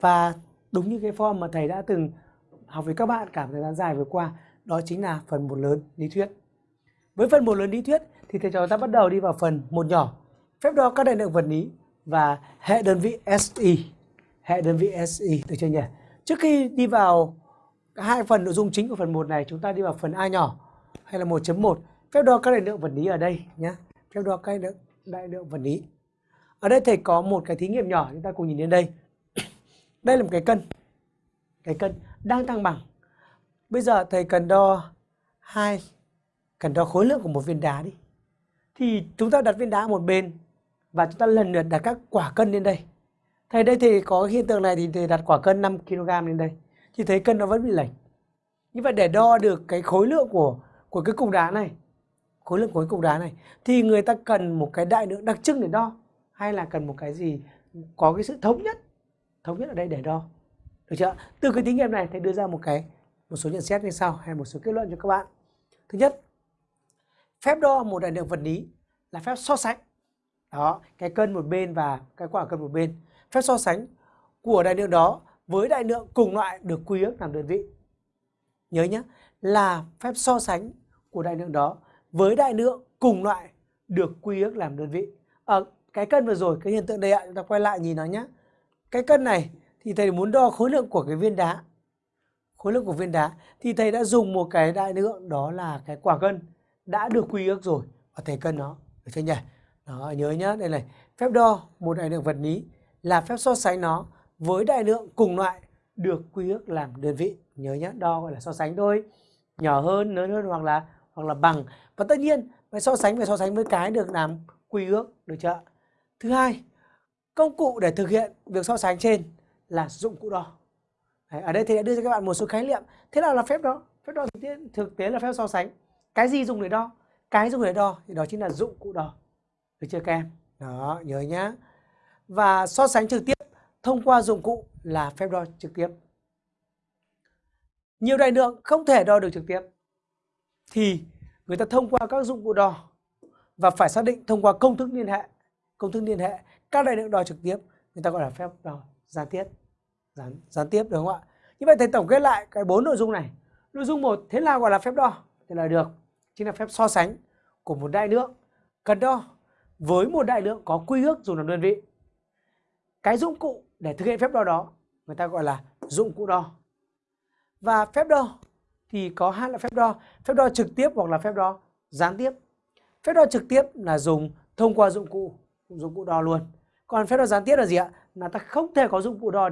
và đúng như cái form mà thầy đã từng học với các bạn cả thời gian dài vừa qua đó chính là phần một lớn lý thuyết. Với phần một lớn lý thuyết thì thầy trò ta bắt đầu đi vào phần một nhỏ. Phép đo các đại lượng vật lý và hệ đơn vị SI hệ đơn vị SI được chưa nhỉ? Trước khi đi vào hai phần nội dung chính của phần 1 này chúng ta đi vào phần A nhỏ hay là 1.1 phép đo các đại lượng vật lý ở đây nhé phép đo các đại lượng, đại lượng vật lý. Ở đây thầy có một cái thí nghiệm nhỏ chúng ta cùng nhìn đến đây đây là một cái cân. Cái cân đang thăng bằng. Bây giờ thầy cần đo hai, cần đo khối lượng của một viên đá đi. Thì chúng ta đặt viên đá một bên và chúng ta lần lượt đặt các quả cân lên đây. Thầy, đây thì có hiện tượng này thì thầy đặt quả cân 5 kg lên đây. Thì thấy cân nó vẫn bị lệch. Như vậy để đo được cái khối lượng của của cái cục đá này, khối lượng của cái cục đá này, thì người ta cần một cái đại lượng đặc trưng để đo, hay là cần một cái gì có cái sự thống nhất? Thống nhất ở đây để đo. Được chưa? Từ cái thí nghiệm này thầy đưa ra một cái, một số nhận xét như sau hay một số kết luận cho các bạn. Thứ nhất, phép đo một đại lượng vật lý là phép so sánh. Đó, cái cân một bên và cái quả cân một bên. Phép so sánh của đại lượng đó với đại lượng cùng loại được quy ước làm đơn vị. Nhớ nhé, là phép so sánh của đại lượng đó với đại lượng cùng loại được quy ước làm đơn vị. Ở cái cân vừa rồi, cái hiện tượng đây ạ, chúng ta quay lại nhìn nó nhé cái cân này thì thầy muốn đo khối lượng của cái viên đá. Khối lượng của viên đá thì thầy đã dùng một cái đại lượng, đó là cái quả cân đã được quy ước rồi. Và thầy cân nó, được chưa nhỉ? Đó, nhớ nhá, đây này. Phép đo một đại lượng vật lý là phép so sánh nó với đại lượng cùng loại được quy ước làm đơn vị. Nhớ nhá, đo gọi là so sánh thôi. Nhỏ hơn, lớn hơn hoặc là hoặc là bằng. Và tất nhiên, phải so sánh, phải so sánh với cái được làm quy ước, được chưa thứ hai công cụ để thực hiện việc so sánh trên là dụng cụ đo Đấy, ở đây thì đã đưa cho các bạn một số khái niệm. Thế nào là phép đo phép đo thực tế, thực tế là phép so sánh. Cái gì dùng để đo? Cái dùng để đo thì đó chính là dụng cụ đo. Được chưa các em? Đó nhớ nhá. Và so sánh trực tiếp thông qua dụng cụ là phép đo trực tiếp. Nhiều đại lượng không thể đo được trực tiếp thì người ta thông qua các dụng cụ đo và phải xác định thông qua công thức liên hệ công thức liên hệ, các đại lượng đo trực tiếp, người ta gọi là phép đo gián tiếp, gián gián tiếp, đúng không ạ? Như vậy thầy tổng kết lại cái bốn nội dung này. Nội dung một, thế nào gọi là phép đo? Thì là được, chính là phép so sánh của một đại lượng cần đo với một đại lượng có quy ước dùng làm đơn vị. Cái dụng cụ để thực hiện phép đo đó, người ta gọi là dụng cụ đo. Và phép đo thì có hai loại phép đo phép đo trực tiếp hoặc là phép đo gián tiếp. Phép đo trực tiếp là dùng thông qua dụng cụ dụng cụ đo luôn. Còn phép đo gián tiếp là gì ạ? Là ta không thể có dụng cụ đo